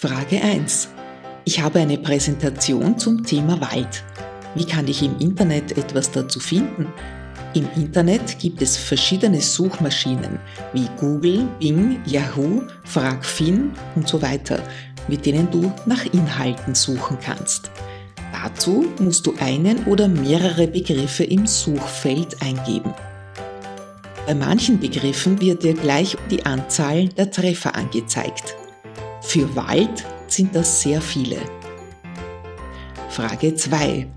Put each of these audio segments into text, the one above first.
Frage 1. Ich habe eine Präsentation zum Thema Wald. Wie kann ich im Internet etwas dazu finden? Im Internet gibt es verschiedene Suchmaschinen wie Google, Bing, Yahoo, FragFin und so weiter, mit denen du nach Inhalten suchen kannst. Dazu musst du einen oder mehrere Begriffe im Suchfeld eingeben. Bei manchen Begriffen wird dir gleich die Anzahl der Treffer angezeigt. Für Wald sind das sehr viele. Frage 2.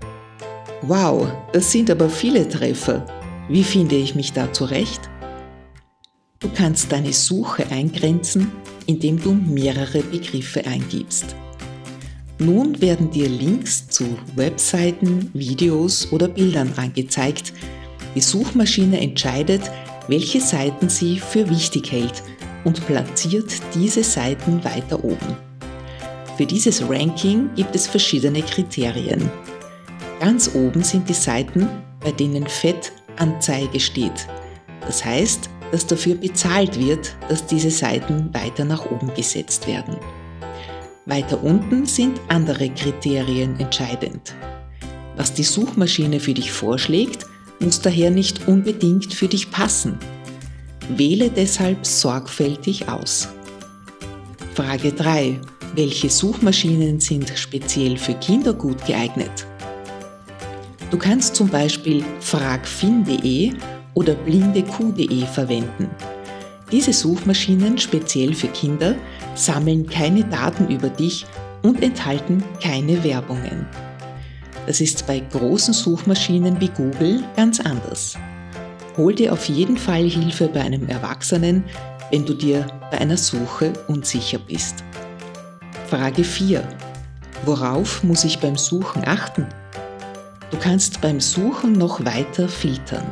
Wow, das sind aber viele Treffer. Wie finde ich mich da zurecht? Du kannst deine Suche eingrenzen, indem du mehrere Begriffe eingibst. Nun werden dir Links zu Webseiten, Videos oder Bildern angezeigt. Die Suchmaschine entscheidet, welche Seiten sie für wichtig hält und platziert diese Seiten weiter oben. Für dieses Ranking gibt es verschiedene Kriterien. Ganz oben sind die Seiten, bei denen Fett Anzeige steht. Das heißt, dass dafür bezahlt wird, dass diese Seiten weiter nach oben gesetzt werden. Weiter unten sind andere Kriterien entscheidend. Was die Suchmaschine für dich vorschlägt, muss daher nicht unbedingt für dich passen. Wähle deshalb sorgfältig aus. Frage 3. Welche Suchmaschinen sind speziell für Kinder gut geeignet? Du kannst zum Beispiel fragfin.de oder blindeq.de verwenden. Diese Suchmaschinen speziell für Kinder sammeln keine Daten über dich und enthalten keine Werbungen. Das ist bei großen Suchmaschinen wie Google ganz anders. Hol dir auf jeden Fall Hilfe bei einem Erwachsenen, wenn du dir bei einer Suche unsicher bist. Frage 4. Worauf muss ich beim Suchen achten? Du kannst beim Suchen noch weiter filtern.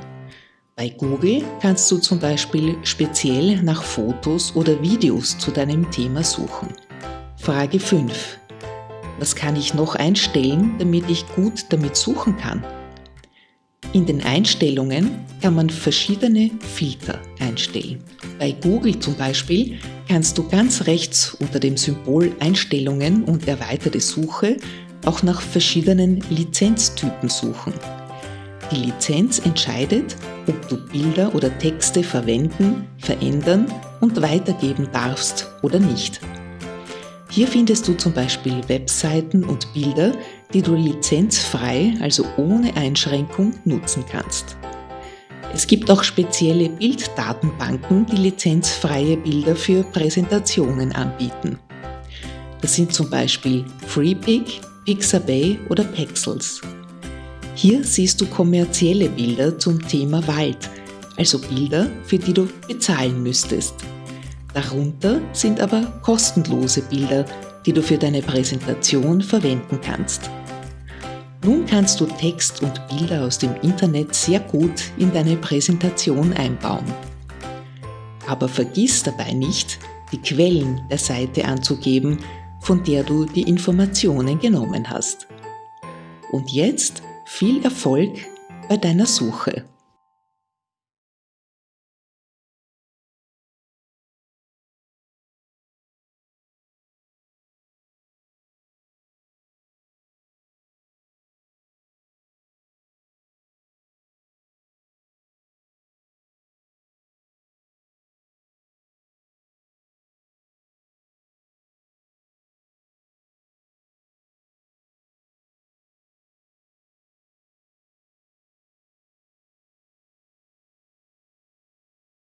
Bei Google kannst du zum Beispiel speziell nach Fotos oder Videos zu deinem Thema suchen. Frage 5. Was kann ich noch einstellen, damit ich gut damit suchen kann? In den Einstellungen kann man verschiedene Filter einstellen. Bei Google zum Beispiel kannst du ganz rechts unter dem Symbol Einstellungen und erweiterte Suche auch nach verschiedenen Lizenztypen suchen. Die Lizenz entscheidet, ob du Bilder oder Texte verwenden, verändern und weitergeben darfst oder nicht. Hier findest du zum Beispiel Webseiten und Bilder, die du lizenzfrei, also ohne Einschränkung, nutzen kannst. Es gibt auch spezielle Bilddatenbanken, die lizenzfreie Bilder für Präsentationen anbieten. Das sind zum Beispiel FreePic, Pixabay oder Pexels. Hier siehst du kommerzielle Bilder zum Thema Wald, also Bilder, für die du bezahlen müsstest. Darunter sind aber kostenlose Bilder, die du für deine Präsentation verwenden kannst. Nun kannst du Text und Bilder aus dem Internet sehr gut in deine Präsentation einbauen. Aber vergiss dabei nicht, die Quellen der Seite anzugeben, von der du die Informationen genommen hast. Und jetzt viel Erfolg bei deiner Suche.